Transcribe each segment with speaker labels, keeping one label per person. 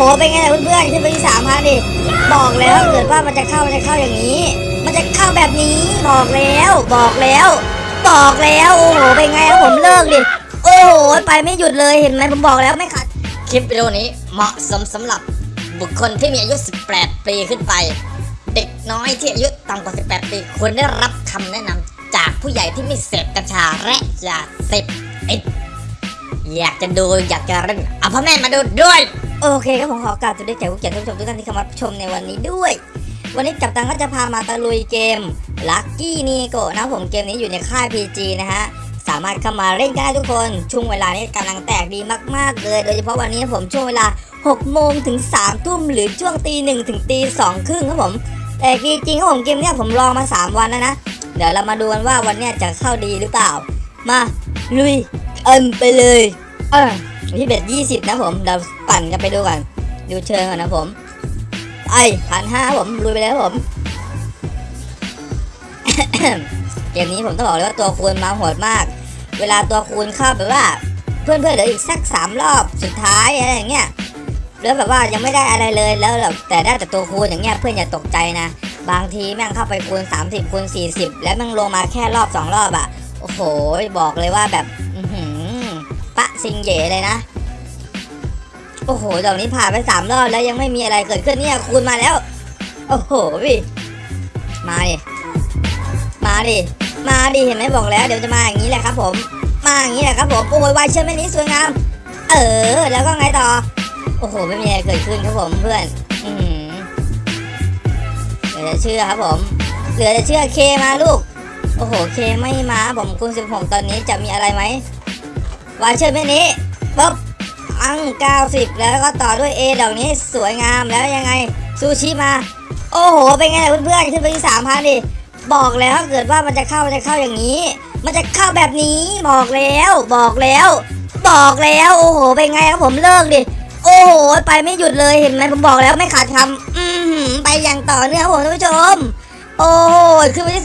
Speaker 1: หเป็นไงล่ะเพื่อนๆขึ้นไปที่สามพันดิบอกแล้วถ้าเกิดว่ามันจะเข้ามันจะเข้าอย่างนี้ มันจะเข้าแบบนี้บอกแล้ว บอกแล้ว บอกแล้วโอ้โหเป็นไงครับผมเลิกดิโอ้โหไปไม่หยุดเลยเห็นไหมผมบอกแล้วไม่ขัด
Speaker 2: คลิปวิดีโอนี้เหมาะสมสำหรับบุคคลที่มีอายุ 18 ปีขึ้นไป เด็กน้อยที่อายุต่ำกว่า 18 ปีควรได้รับคำแนะนำจากผู้ใหญ่ที่ไม่เสพกัญชาและยาเสพติดอยากจะดูอยากจะเล่นเอาพ่อแม่มาดูด้วย
Speaker 1: โอเคครับผมขอกราบสวัสดีแขกผู้เกียรติทุกผู้ชมทุกท่านที่เข้ามาชมในวันนี้ด้วย วันนี้จับตังก็จะพามาตะลุยเกม Lucky n i g o นะผมเกมนี้อยู่ในค่าย PG นะฮะสามารถเข้ามาเล่นกันได้ทุกคนช่วงเวลานี้กำลังแตกดีมากๆเลย โดยเฉพาะวันนี้ผมช่วงเวลา6โมงถึง3ทุ่มหรือช่วงตีหนึ่งถึงตีสองครึ่งครับผมแต่จริงๆครับผมเกมเนี้ยผมลองมา 3 วันแล้วนะ เดี๋ยวเรามาดูกันว่าวันเนี้ยจะเข้าดีหรือเปล่า มาลุยเอิมไปเลยเออ ที่เบ็ดยี่สิบนะผมเราปั่นกันไปดูก่อนดูเชิงก่อนนะผมไอ้พันห้าผมลุยไปแล้วผมเกมนี้ผมต้องบอกเลยว่าตัวคูณมาโหดมาก เวลาตัวคูณเข้าแบบว่า เพื่อนๆเหลืออีกสักสามรอบสุดท้ายอะไรอย่างเงี้ยแล้วแบบว่ายังไม่ได้อะไรเลยแล้วแบบแต่ได้แต่ตัวคูณอย่างเงี้ยเพื่อนอย่าตกใจนะ บางทีแม่งเข้าไปคูณ 30คูณ40 แล้วแม่งลงมาแค่รอบสองรอบอะโอ้โหบอกเลยว่าแบบ ปะซิงเย่เลยนะ โอ้โหดอกนี้ผ่านไปสามรอบแล้วยังไม่มีอะไรเกิดขึ้นเนี่ยคูณมาแล้ว โอ้โหพี่มาดิมาดิมาดิเห็นไหมบอกแล้ว เดี๋ยวจะมาอย่างนี้แหละครับ ผม มาอย่างนี้แหละครับผมโอ้ยวายเชื่อแม่นี้สวยงาม เออ แล้วก็ไงต่อ โอ้โหไม่มีอะไรเกิดขึ้นครับผมเพื่อนอืเหลือจะเชื่อครับผม เหลือจะเชื่อเคมาลูก โอ้โหเคไม่มาผมคูณ16 ตอนนี้จะมีอะไรไหม วายเชื่อแม่นี้ปุ๊บอัง90 แล้วก็ต่อด้วย A ดอกนี้สวยงามแล้วยังไงซูชิมา โอ้โห เป็นไงล่ะเพื่อนๆขึ้นไปที่สามพันดิบอกแล้วถ้าเกิดว่ามันจะเข้ามันจะเข้าอย่างนี้ มันจะเข้าแบบนี้บอกแล้ว บอกแล้ว บอกแล้วโอ้โห เป็นไงครับผมเลิกดิโอ้โห ไปไม่หยุดเลยเห็นไหมผมบอกแล้วไม่ขาดคำอือหือไปอย่างต่อเนื่องครับผมท่านผู้ชม โอ้โหขึ้นไปที่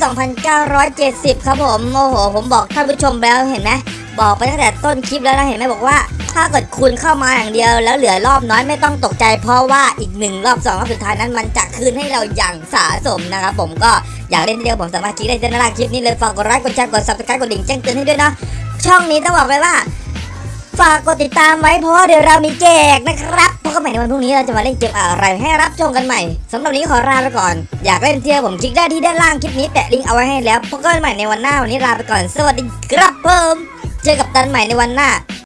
Speaker 1: 2,970 ครับผมโอ้โห ผมบอกท่านผู้ชมแล้วเห็นไหม บอกไปตั้งแต่ต้นคลิปแล้วนะเห็นไหมบอกว่า ถ้าเกิดคุณเข้ามาอย่างเดียว แล้วเหลือรอบน้อยไม่ต้องตกใจ เพราะว่าอีกหนึ่งรอบสองรอบสุดท้ายนั้นมันจะคืนให้เราอย่างสะสมนะครับผมก็อยากเล่นเดียวผมสามารถคลิกได้ที่ด้านล่างคลิปนี้เลยฝากกดไลค์กดแชร์กด subscribe กดกระดิ่งแจ้งเตือนให้ด้วยนะช่องนี้ต้องบอกเลยว่าฝากกดติดตามไว้เพราะเดี๋ยวเรามีแจกนะครับพบกันใหม่ในวันพรุ่งนี้เราจะมาเล่นเกมอะไรให้รับชมกันใหม่สำหรับวันนี้ขอลาไปก่อน อยากเล่นเดียวผมคลิกได้ที่ด้านล่างคลิปนี้แปะลิงก์เอาไว้ให้แล้วพบกันใหม่ในวันหน้าวันนี้ลาไปก่อน สวัสดีครับเพิ่ม เจอกับตันใหม่ในวันหน้า